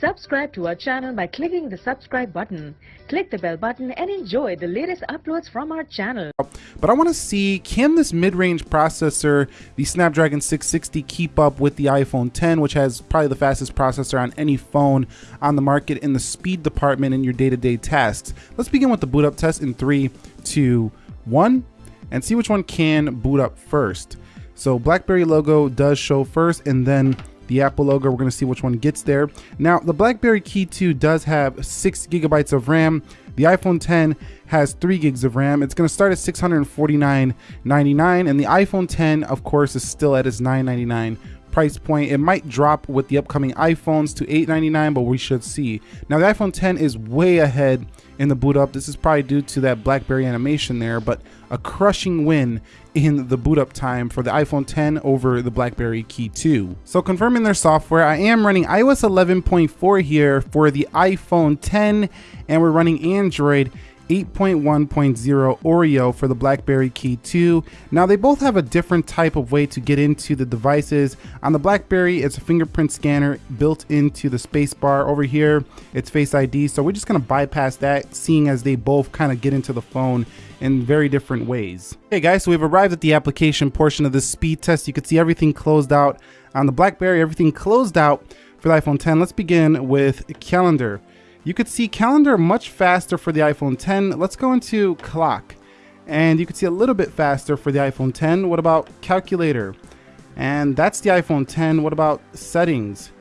Subscribe to our channel by clicking the subscribe button. Click the bell button and enjoy the latest uploads from our channel. But I want to see, can this mid-range processor, the Snapdragon 660, keep up with the iPhone 10, which has probably the fastest processor on any phone on the market in the speed department in your day-to-day -day tasks. Let's begin with the boot up test in three, two, one, and see which one can boot up first. So BlackBerry logo does show first, and then the Apple logo. We're going to see which one gets there. Now, the BlackBerry Key 2 does have 6 gigabytes of RAM. The iPhone 10 has 3 gigs of RAM. It's going to start at $649.99, and the iPhone 10, of course, is still at its $999 price point. It might drop with the upcoming iPhones to 899, but we should see. Now, the iPhone 10 is way ahead in the boot up. This is probably due to that BlackBerry animation there, but a crushing win in the boot up time for the iPhone 10 over the BlackBerry Key 2. So confirming their software, I am running iOS 11.4 here for the iPhone 10 and we're running Android 8.1.0 Oreo for the BlackBerry Key 2. Now they both have a different type of way to get into the devices. On the BlackBerry, it's a fingerprint scanner built into the spacebar. Over here, it's Face ID. So we're just gonna bypass that, seeing as they both kind of get into the phone in very different ways. Okay guys, so we've arrived at the application portion of this speed test. You can see everything closed out on the BlackBerry, everything closed out for the iPhone 10. Let's begin with calendar. You could see calendar much faster for the iPhone 10. Let's go into clock. And you could see a little bit faster for the iPhone 10. What about calculator? And that's the iPhone 10. What about settings?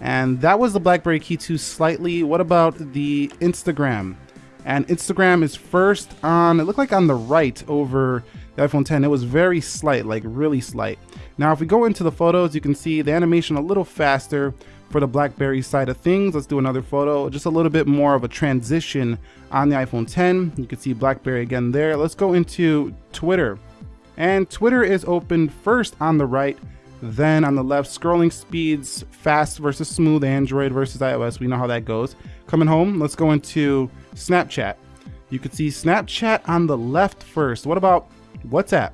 And that was the BlackBerry Key 2 slightly. What about the Instagram? And Instagram is first on, it looked like on the right over the iPhone 10. It was very slight, like really slight. Now, if we go into the photos, you can see the animation a little faster for the BlackBerry side of things. Let's do another photo, just a little bit more of a transition on the iPhone 10. You can see BlackBerry again there. Let's go into Twitter. And Twitter is open first on the right, then on the left, scrolling speeds, fast versus smooth, Android versus iOS. We know how that goes. Coming home, let's go into Snapchat. You can see Snapchat on the left first. What about WhatsApp?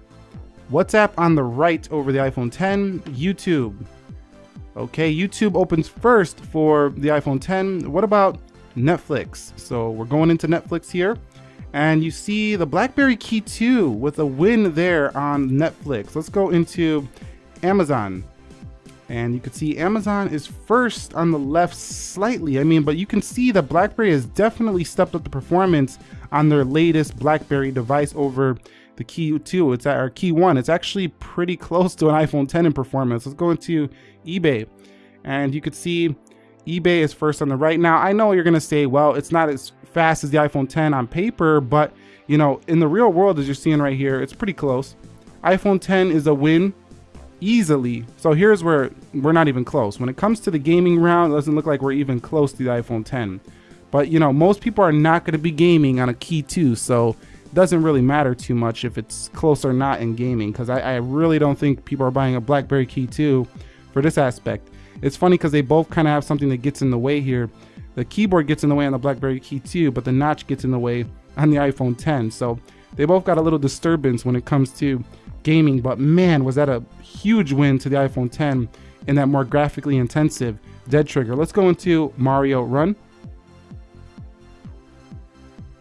WhatsApp on the right over the iPhone 10. YouTube, Okay, YouTube opens first for the iPhone 10. What about Netflix? So we're going into Netflix here. And you see the BlackBerry Key 2 with a win there on Netflix. Let's go into Amazon. And you can see Amazon is first on the left slightly. I mean, but you can see that BlackBerry has definitely stepped up the performance on their latest BlackBerry device over the Key 2. It's at our Key 1. It's actually pretty close to an iPhone 10 in performance. Let's go into eBay. And you could see eBay is first on the right. Now, I know you're going to say, well, it's not as fast as the iPhone 10 on paper, but you know, in the real world, as you're seeing right here, it's pretty close. iPhone 10 is a win easily. So here's where we're not even close. When it comes to the gaming round, it doesn't look like we're even close to the iPhone 10. But you know, most people are not going to be gaming on a Key 2, so doesn't really matter too much if it's close or not in gaming, because I, I really don't think people are buying a BlackBerry Key 2 for this aspect. It's funny because they both kind of have something that gets in the way here. The keyboard gets in the way on the BlackBerry Key 2, but the notch gets in the way on the iPhone 10. So they both got a little disturbance when it comes to gaming, but man, was that a huge win to the iPhone 10 in that more graphically intensive dead trigger. Let's go into Mario Run.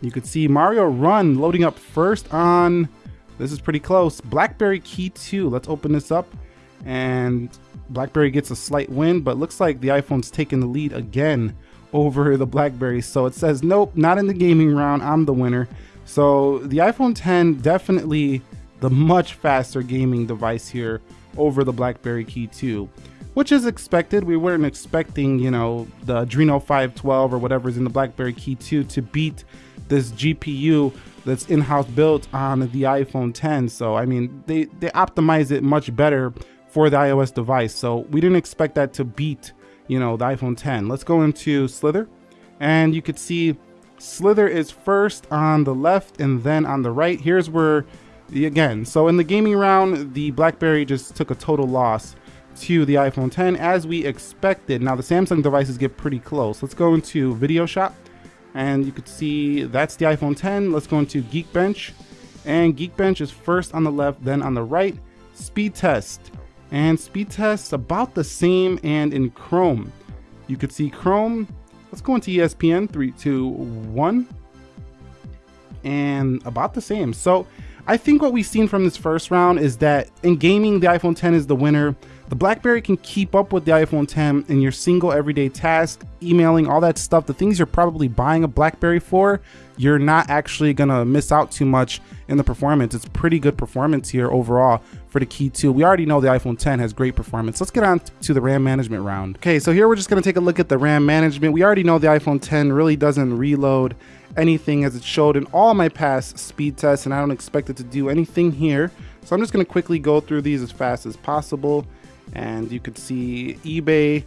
You could see Mario Run loading up first on, this is pretty close, BlackBerry Key 2. Let's open this up and BlackBerry gets a slight win, but looks like the iPhone's taking the lead again over the BlackBerry. So it says, nope, not in the gaming round. I'm the winner. So the iPhone 10 definitely the much faster gaming device here over the BlackBerry Key 2, which is expected. We weren't expecting, you know, the Adreno 512 or whatever's in the BlackBerry Key 2 to beat this GPU that's in-house built on the iPhone 10. So I mean, they they optimize it much better for the iOS device. So we didn't expect that to beat, you know, the iPhone 10. Let's go into Slither and you could see Slither is first on the left and then on the right. Here's where again, so in the gaming round, the BlackBerry just took a total loss to the iPhone 10 as we expected. Now the Samsung devices get pretty close. Let's go into Video Shop and you could see that's the iPhone 10. Let's go into Geekbench and Geekbench is first on the left, then on the right. Speed Test and speed tests about the same and in Chrome. You could see Chrome. Let's go into ESPN, three, two, one. And about the same. So I think what we've seen from this first round is that in gaming, the iPhone 10 is the winner. The BlackBerry can keep up with the iPhone 10 in your single everyday task, emailing, all that stuff, the things you're probably buying a BlackBerry for, you're not actually gonna miss out too much in the performance. It's pretty good performance here overall for the Key 2. We already know the iPhone 10 has great performance. Let's get on to the RAM management round. Okay, so here we're just gonna take a look at the RAM management. We already know the iPhone 10 really doesn't reload anything as it showed in all my past speed tests and I don't expect it to do anything here. So I'm just gonna quickly go through these as fast as possible and you could see eBay,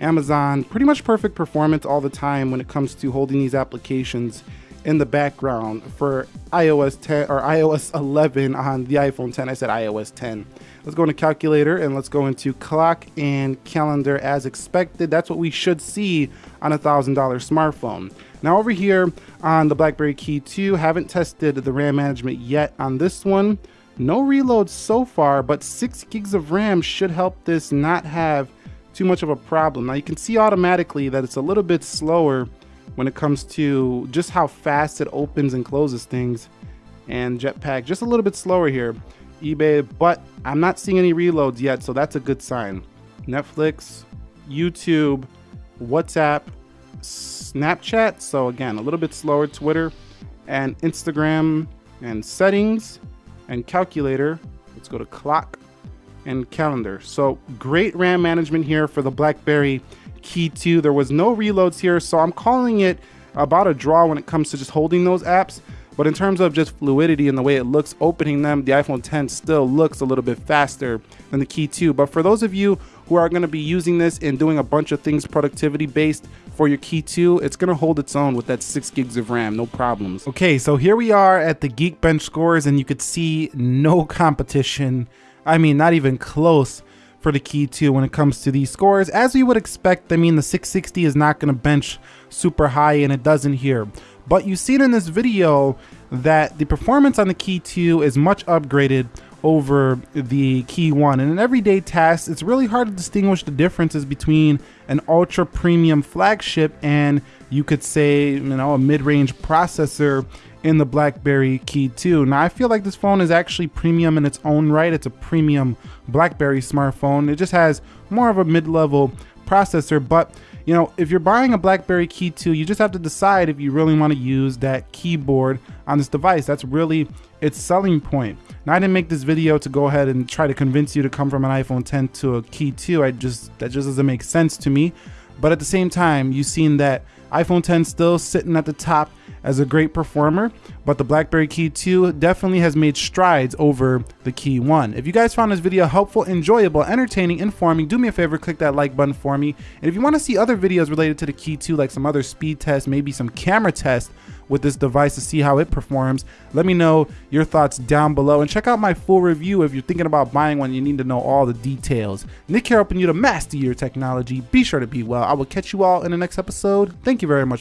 Amazon, pretty much perfect performance all the time when it comes to holding these applications in the background for iOS 10 or iOS 11 on the iPhone 10. I said iOS 10. Let's go into calculator and let's go into clock and calendar as expected. That's what we should see on a thousand dollar smartphone. Now over here on the BlackBerry Key 2, haven't tested the RAM management yet on this one. No reloads so far, but 6 gigs of RAM should help this not have too much of a problem. Now you can see automatically that it's a little bit slower when it comes to just how fast it opens and closes things. And Jetpack just a little bit slower here. eBay, but I'm not seeing any reloads yet, so that's a good sign. Netflix, YouTube, WhatsApp, Snapchat, so again, a little bit slower, Twitter, and Instagram, and settings, and calculator. Let's go to clock and calendar. So great RAM management here for the BlackBerry Key 2. There was no reloads here, so I'm calling it about a draw when it comes to just holding those apps. But in terms of just fluidity and the way it looks opening them, the iPhone 10 still looks a little bit faster than the Key 2. But for those of you who are going to be using this and doing a bunch of things productivity based for your Key 2, it's going to hold its own with that 6 gigs of RAM, no problems. Okay, so here we are at the Geekbench scores and you could see no competition. I mean, not even close for the Key 2 when it comes to these scores. As we would expect, I mean, the 660 is not going to bench super high and it doesn't here. But you've seen in this video that the performance on the Key 2 is much upgraded over the Key 1. And in everyday tasks, it's really hard to distinguish the differences between an ultra premium flagship and you could say, you know, a mid-range processor in the BlackBerry Key 2. Now, I feel like this phone is actually premium in its own right. It's a premium BlackBerry smartphone. It just has more of a mid-level processor, but you know, if you're buying a BlackBerry Key 2, you just have to decide if you really want to use that keyboard on this device. That's really its selling point. Now, I didn't make this video to go ahead and try to convince you to come from an iPhone 10 to a Key 2. I just that just doesn't make sense to me. But at the same time, you've seen that iPhone 10 still sitting at the top as a great performer, but the BlackBerry Key 2 definitely has made strides over the Key 1. If you guys found this video helpful, enjoyable, entertaining, informing, do me a favor, click that like button for me. And if you want to see other videos related to the Key 2, like some other speed tests, maybe some camera tests with this device to see how it performs, let me know your thoughts down below. And check out my full review if you're thinking about buying one, you need to know all the details. Nick here helping you to master your technology. Be sure to be well. I will catch you all in the next episode. Thank you very much.